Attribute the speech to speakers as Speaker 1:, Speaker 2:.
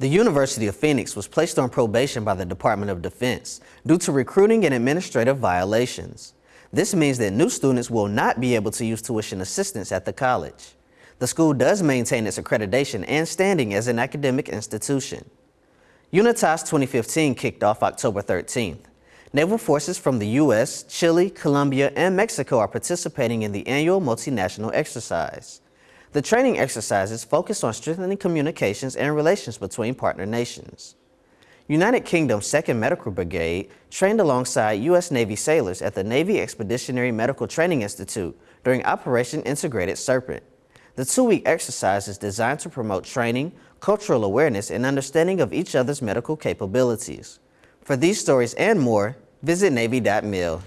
Speaker 1: The University of Phoenix was placed on probation by the Department of Defense due to recruiting and administrative violations. This means that new students will not be able to use tuition assistance at the college. The school does maintain its accreditation and standing as an academic institution. Unitas 2015 kicked off October 13th. Naval forces from the U.S., Chile, Colombia, and Mexico are participating in the annual multinational exercise. The training exercises focus on strengthening communications and relations between partner nations. United Kingdom's 2nd Medical Brigade trained alongside U.S. Navy sailors at the Navy Expeditionary Medical Training Institute during Operation Integrated Serpent. The two-week exercise is designed to promote training, cultural awareness, and understanding of each other's medical capabilities. For these stories and more, visit Navy.mil.